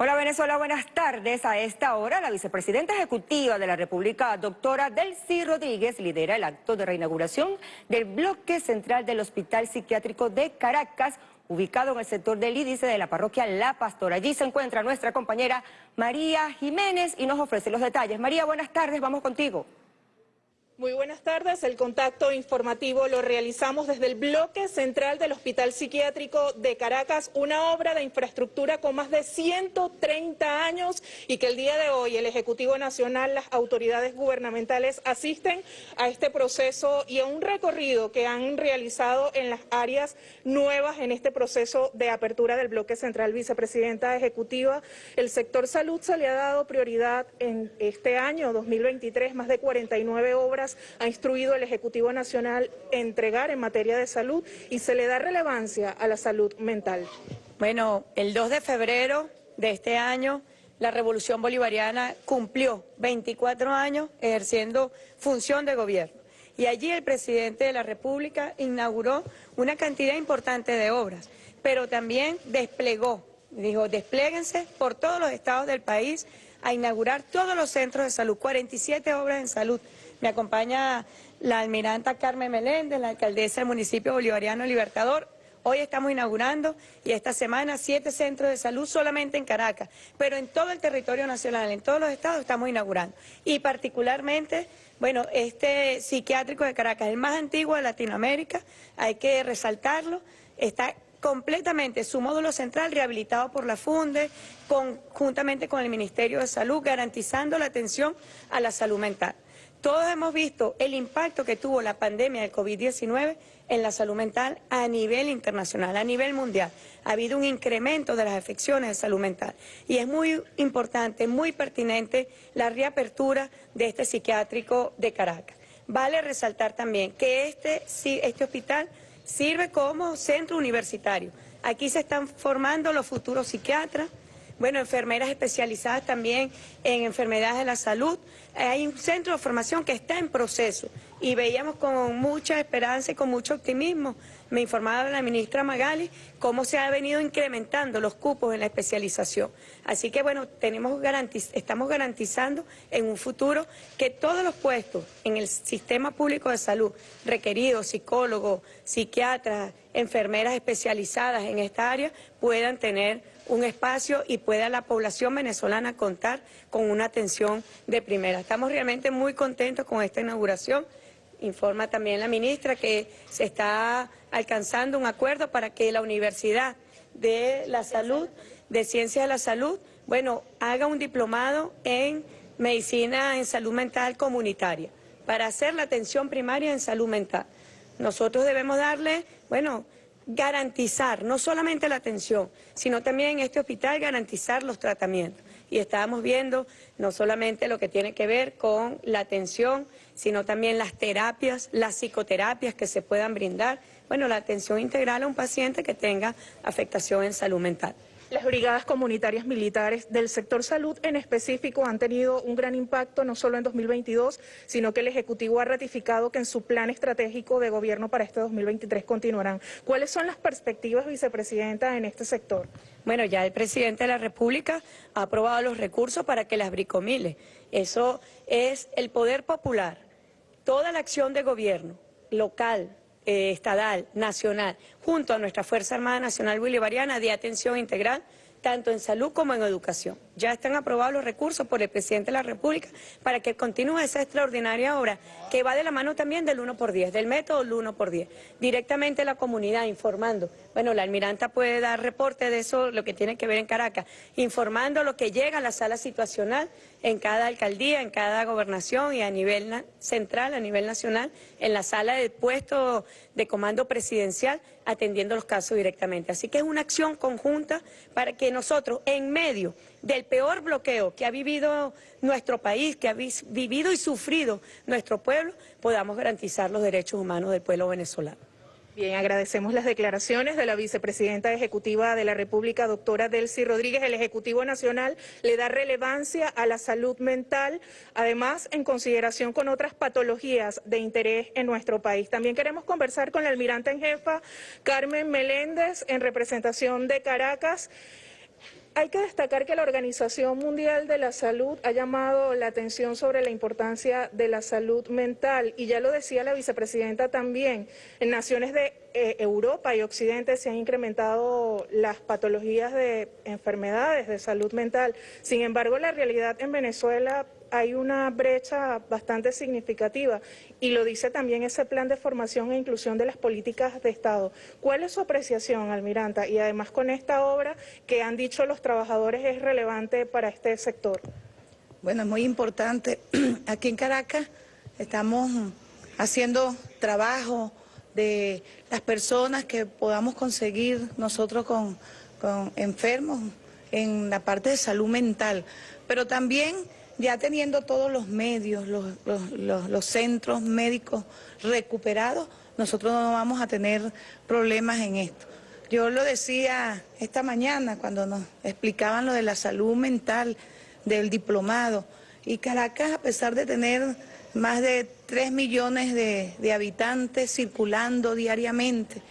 Hola Venezuela, buenas tardes. A esta hora, la vicepresidenta ejecutiva de la República, doctora Delcy Rodríguez, lidera el acto de reinauguración del bloque central del Hospital Psiquiátrico de Caracas, ubicado en el sector del índice de la parroquia La Pastora. Allí se encuentra nuestra compañera María Jiménez y nos ofrece los detalles. María, buenas tardes, vamos contigo. Muy buenas tardes. El contacto informativo lo realizamos desde el bloque central del Hospital Psiquiátrico de Caracas, una obra de infraestructura con más de 130 años y que el día de hoy el Ejecutivo Nacional, las autoridades gubernamentales asisten a este proceso y a un recorrido que han realizado en las áreas nuevas en este proceso de apertura del bloque central. Vicepresidenta Ejecutiva, el sector salud se le ha dado prioridad en este año 2023, más de 49 obras ha instruido el Ejecutivo Nacional entregar en materia de salud y se le da relevancia a la salud mental. Bueno, el 2 de febrero de este año la Revolución Bolivariana cumplió 24 años ejerciendo función de gobierno. Y allí el presidente de la República inauguró una cantidad importante de obras, pero también desplegó, dijo, despléguense por todos los estados del país a inaugurar todos los centros de salud, 47 obras en salud. Me acompaña la almiranta Carmen Meléndez, la alcaldesa del municipio bolivariano Libertador. Hoy estamos inaugurando y esta semana siete centros de salud solamente en Caracas, pero en todo el territorio nacional, en todos los estados estamos inaugurando. Y particularmente, bueno, este psiquiátrico de Caracas, el más antiguo de Latinoamérica, hay que resaltarlo, está completamente su módulo central rehabilitado por la FUNDE, conjuntamente con el Ministerio de Salud, garantizando la atención a la salud mental. Todos hemos visto el impacto que tuvo la pandemia del COVID-19 en la salud mental a nivel internacional, a nivel mundial. Ha habido un incremento de las afecciones de salud mental y es muy importante, muy pertinente la reapertura de este psiquiátrico de Caracas. Vale resaltar también que este, este hospital sirve como centro universitario. Aquí se están formando los futuros psiquiatras, bueno, enfermeras especializadas también en enfermedades de la salud. Hay un centro de formación que está en proceso y veíamos con mucha esperanza y con mucho optimismo, me informaba la ministra Magali, cómo se ha venido incrementando los cupos en la especialización. Así que bueno, tenemos estamos garantizando en un futuro que todos los puestos en el sistema público de salud requeridos, psicólogos, psiquiatras, enfermeras especializadas en esta área, puedan tener un espacio y pueda la población venezolana contar con una atención de primera. Estamos realmente muy contentos con esta inauguración. Informa también la ministra que se está alcanzando un acuerdo para que la Universidad de la Salud, de Ciencias de la Salud, bueno, haga un diplomado en Medicina en Salud Mental Comunitaria para hacer la atención primaria en salud mental. Nosotros debemos darle, bueno, garantizar no solamente la atención, sino también en este hospital garantizar los tratamientos. Y estábamos viendo no solamente lo que tiene que ver con la atención, sino también las terapias, las psicoterapias que se puedan brindar, bueno, la atención integral a un paciente que tenga afectación en salud mental. Las brigadas comunitarias militares del sector salud en específico han tenido un gran impacto no solo en 2022, sino que el Ejecutivo ha ratificado que en su plan estratégico de gobierno para este 2023 continuarán. ¿Cuáles son las perspectivas, vicepresidenta, en este sector? Bueno, ya el presidente de la República ha aprobado los recursos para que las bricomile. Eso es el poder popular. Toda la acción de gobierno local, eh, estadal, nacional, junto a nuestra Fuerza Armada Nacional Bolivariana de atención integral, tanto en salud como en educación. Ya están aprobados los recursos por el presidente de la República para que continúe esa extraordinaria obra que va de la mano también del 1 por 10, del método del 1 por 10. Directamente la comunidad informando. Bueno, la almiranta puede dar reporte de eso, lo que tiene que ver en Caracas, informando lo que llega a la sala situacional en cada alcaldía, en cada gobernación y a nivel central, a nivel nacional, en la sala de puesto de comando presidencial, atendiendo los casos directamente. Así que es una acción conjunta para que nosotros, en medio del peor bloqueo que ha vivido nuestro país, que ha vivido y sufrido nuestro pueblo, podamos garantizar los derechos humanos del pueblo venezolano. Bien, agradecemos las declaraciones de la vicepresidenta ejecutiva de la República, doctora Delcy Rodríguez. El Ejecutivo Nacional le da relevancia a la salud mental, además en consideración con otras patologías de interés en nuestro país. También queremos conversar con la almirante en jefa, Carmen Meléndez, en representación de Caracas. Hay que destacar que la Organización Mundial de la Salud ha llamado la atención sobre la importancia de la salud mental. Y ya lo decía la vicepresidenta también, en naciones de eh, Europa y Occidente se han incrementado las patologías de enfermedades de salud mental. Sin embargo, la realidad en Venezuela hay una brecha bastante significativa y lo dice también ese plan de formación e inclusión de las políticas de Estado. ¿Cuál es su apreciación, Almiranta? Y además con esta obra que han dicho los trabajadores es relevante para este sector. Bueno, es muy importante. Aquí en Caracas estamos haciendo trabajo de las personas que podamos conseguir nosotros con, con enfermos en la parte de salud mental, pero también ya teniendo todos los medios, los, centros médicos recuperados, nosotros no vamos a tener problemas en esto. Yo lo decía esta mañana cuando nos explicaban lo de la salud mental del diplomado. Y Caracas, a pesar de tener más de 3 millones de, habitantes circulando diariamente,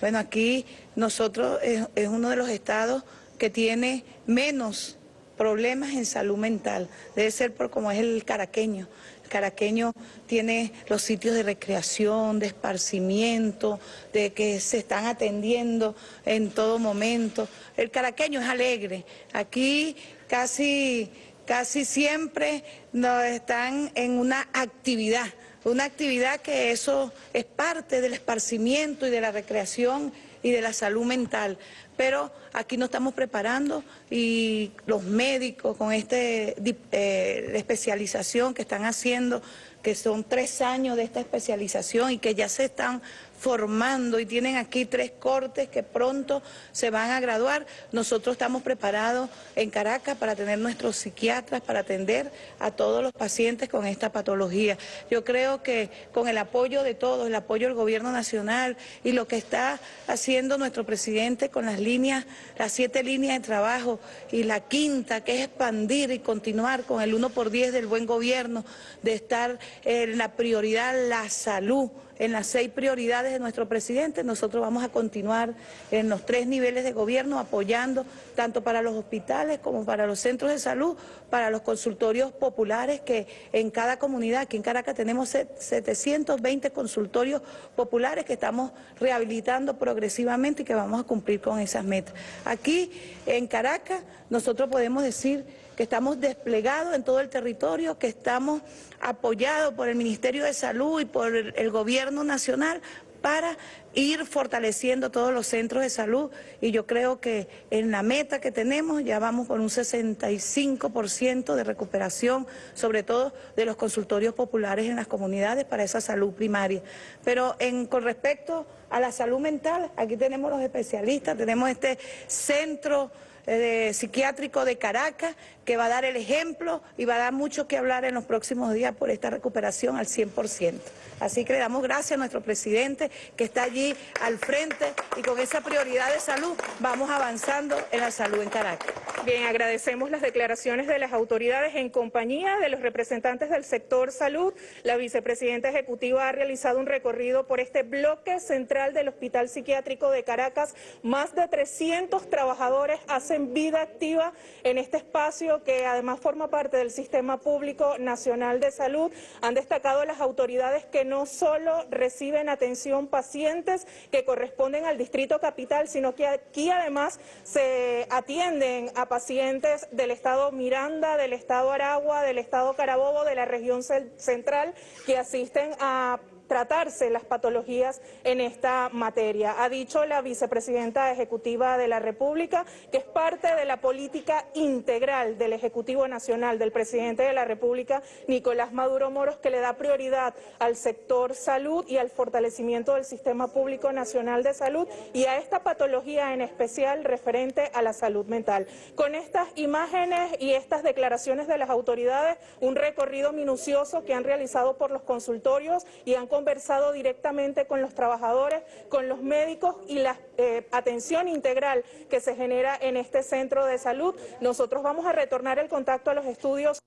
bueno, aquí nosotros es uno de los estados que tiene menos problemas en salud mental. Debe ser por como es el caraqueño. El caraqueño tiene los sitios de recreación, de esparcimiento, de que se están atendiendo en todo momento. El caraqueño es alegre. Aquí casi, casi siempre nos están en una actividad una actividad que eso es parte del esparcimiento y de la recreación y de la salud mental. Pero aquí nos estamos preparando y los médicos con esta eh, especialización que están haciendo, que son tres años de esta especialización y que ya se están formando y tienen aquí tres cortes que pronto se van a graduar. Nosotros estamos preparados en Caracas para tener nuestros psiquiatras, para atender a todos los pacientes con esta patología. Yo creo que con el apoyo de todos, el apoyo del gobierno nacional y lo que está haciendo nuestro presidente con las líneas, las siete líneas de trabajo y la quinta, que es expandir y continuar con el 1 por 10 del buen gobierno, de estar en la prioridad la salud en las seis prioridades de nuestro presidente. Nosotros vamos a continuar en los tres niveles de gobierno apoyando tanto para los hospitales como para los centros de salud, para los consultorios populares que en cada comunidad, aquí en Caracas tenemos 720 consultorios populares que estamos rehabilitando progresivamente y que vamos a cumplir con esas metas. Aquí en Caracas nosotros podemos decir que estamos desplegados en todo el territorio, que estamos apoyados por el Ministerio de Salud y por el Gobierno Nacional para ir fortaleciendo todos los centros de salud y yo creo que en la meta que tenemos ya vamos por un 65% de recuperación, sobre todo de los consultorios populares en las comunidades para esa salud primaria. Pero en, con respecto a la salud mental, aquí tenemos los especialistas, tenemos este centro eh, psiquiátrico de Caracas, que va a dar el ejemplo y va a dar mucho que hablar en los próximos días por esta recuperación al 100%. Así que le damos gracias a nuestro presidente que está allí al frente y con esa prioridad de salud vamos avanzando en la salud en Caracas. Bien, agradecemos las declaraciones de las autoridades en compañía de los representantes del sector salud. La vicepresidenta ejecutiva ha realizado un recorrido por este bloque central del Hospital Psiquiátrico de Caracas. Más de 300 trabajadores hacen vida activa en este espacio que además forma parte del Sistema Público Nacional de Salud. Han destacado las autoridades que no solo reciben atención pacientes que corresponden al Distrito Capital, sino que aquí además se atienden a pacientes del Estado Miranda, del Estado Aragua, del Estado Carabobo, de la región central, que asisten a tratarse las patologías en esta materia. Ha dicho la vicepresidenta ejecutiva de la República que es parte de la política integral del Ejecutivo Nacional del presidente de la República, Nicolás Maduro Moros, que le da prioridad al sector salud y al fortalecimiento del Sistema Público Nacional de Salud y a esta patología en especial referente a la salud mental. Con estas imágenes y estas declaraciones de las autoridades, un recorrido minucioso que han realizado por los consultorios y han conversado directamente con los trabajadores, con los médicos y la eh, atención integral que se genera en este centro de salud. Nosotros vamos a retornar el contacto a los estudios.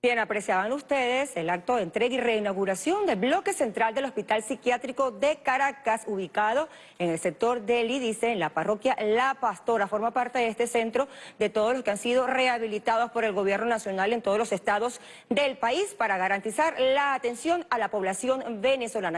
Bien, apreciaban ustedes el acto de entrega y reinauguración del bloque central del Hospital Psiquiátrico de Caracas, ubicado en el sector del IDICE, en la parroquia La Pastora. Forma parte de este centro de todos los que han sido rehabilitados por el gobierno nacional en todos los estados del país para garantizar la atención a la población venezolana.